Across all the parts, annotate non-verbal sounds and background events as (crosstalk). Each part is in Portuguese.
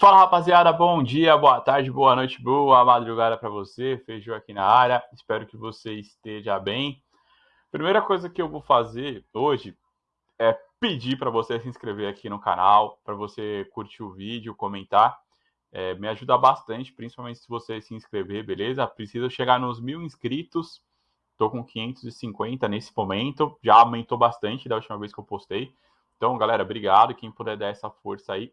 Fala rapaziada, bom dia, boa tarde, boa noite, boa madrugada para você. Feijão aqui na área, espero que você esteja bem. Primeira coisa que eu vou fazer hoje é pedir para você se inscrever aqui no canal, para você curtir o vídeo, comentar. É, me ajuda bastante, principalmente se você se inscrever, beleza? Preciso chegar nos mil inscritos. Tô com 550 nesse momento, já aumentou bastante da última vez que eu postei. Então, galera, obrigado. Quem puder dar essa força aí,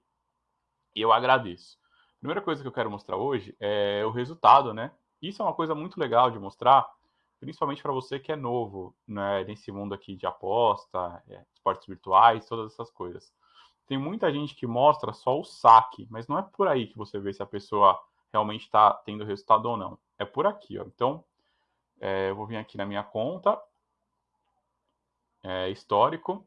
e eu agradeço. A primeira coisa que eu quero mostrar hoje é o resultado, né? Isso é uma coisa muito legal de mostrar, principalmente para você que é novo né, nesse mundo aqui de aposta, é, esportes virtuais, todas essas coisas. Tem muita gente que mostra só o saque, mas não é por aí que você vê se a pessoa realmente está tendo resultado ou não. É por aqui, ó. Então, é, eu vou vir aqui na minha conta, é, histórico.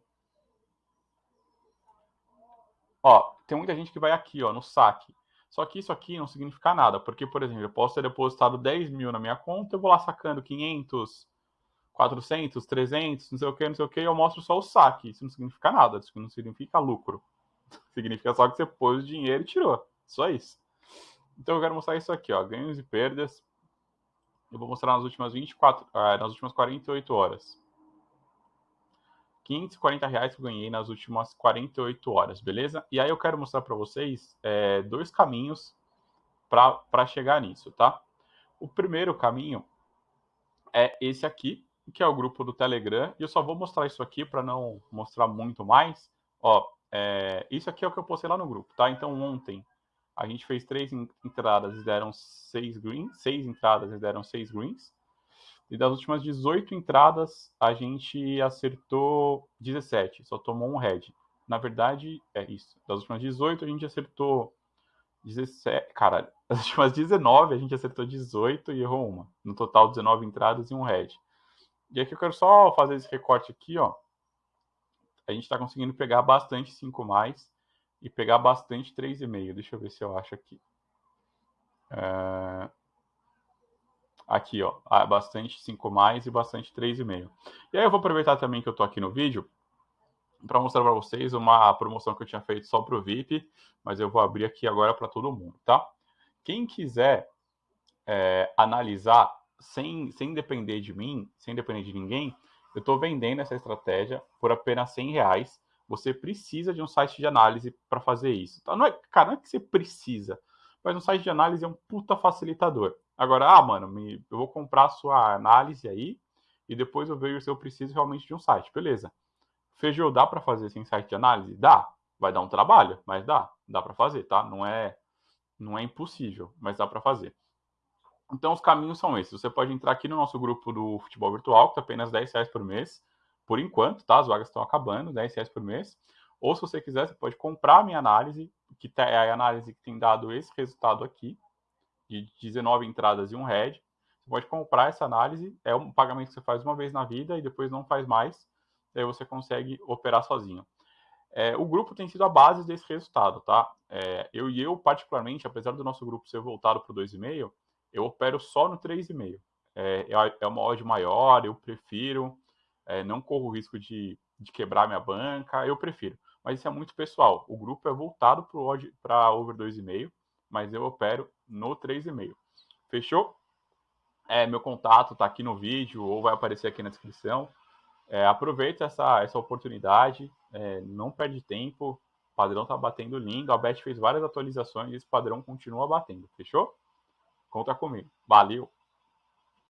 Ó, tem muita gente que vai aqui, ó, no saque. Só que isso aqui não significa nada, porque, por exemplo, eu posso ter depositado 10 mil na minha conta, eu vou lá sacando 500, 400, 300, não sei o que, não sei o que, eu mostro só o saque. Isso não significa nada, isso não significa lucro. (laughs) significa só que você pôs o dinheiro e tirou. Só isso. Então eu quero mostrar isso aqui, ó, ganhos e perdas. Eu vou mostrar nas últimas 24, ah, nas últimas 48 horas. 540 reais que eu ganhei nas últimas 48 horas, beleza? E aí eu quero mostrar para vocês é, dois caminhos para chegar nisso, tá? O primeiro caminho é esse aqui, que é o grupo do Telegram, e eu só vou mostrar isso aqui para não mostrar muito mais. Ó, é, isso aqui é o que eu postei lá no grupo, tá? Então ontem a gente fez três entradas e deram seis greens, seis entradas e deram seis greens. E das últimas 18 entradas, a gente acertou 17, só tomou um red. Na verdade, é isso. Das últimas 18, a gente acertou 17. Caralho, (laughs) das últimas 19, a gente acertou 18 e errou uma. No total, 19 entradas e um red. E aqui eu quero só fazer esse recorte aqui, ó. A gente está conseguindo pegar bastante 5 mais e pegar bastante 3,5. Deixa eu ver se eu acho aqui. É... Aqui, ó, ah, bastante 5 mais e bastante 3,5. E aí eu vou aproveitar também que eu tô aqui no vídeo para mostrar para vocês uma promoção que eu tinha feito só para o VIP, mas eu vou abrir aqui agora para todo mundo, tá? Quem quiser é, analisar sem, sem depender de mim, sem depender de ninguém, eu estou vendendo essa estratégia por apenas 100 reais. Você precisa de um site de análise para fazer isso. Tá? Não é, cara, não é que você precisa, mas um site de análise é um puta facilitador. Agora, ah, mano, me, eu vou comprar a sua análise aí e depois eu vejo se eu preciso realmente de um site. Beleza. Feijão dá para fazer sem site de análise? Dá. Vai dar um trabalho, mas dá. Dá para fazer, tá? Não é não é impossível, mas dá para fazer. Então os caminhos são esses. Você pode entrar aqui no nosso grupo do futebol virtual, que é apenas 10 reais por mês, por enquanto, tá? As vagas estão acabando, 10 reais por mês. Ou se você quiser, você pode comprar a minha análise, que tá, é a análise que tem dado esse resultado aqui, de 19 entradas e um head. Você pode comprar essa análise, é um pagamento que você faz uma vez na vida e depois não faz mais, aí você consegue operar sozinho. É, o grupo tem sido a base desse resultado, tá? É, eu e eu, particularmente, apesar do nosso grupo ser voltado para o 2,5, eu opero só no 3,5. É, é, é uma odd maior, eu prefiro, é, não corro o risco de, de quebrar minha banca, eu prefiro. Mas isso é muito pessoal. O grupo é voltado para over 2,5 mas eu opero no 3,5. Fechou? É, meu contato está aqui no vídeo ou vai aparecer aqui na descrição. É, aproveita essa, essa oportunidade, é, não perde tempo. O padrão está batendo lindo. A Bet fez várias atualizações e esse padrão continua batendo. Fechou? Conta comigo. Valeu!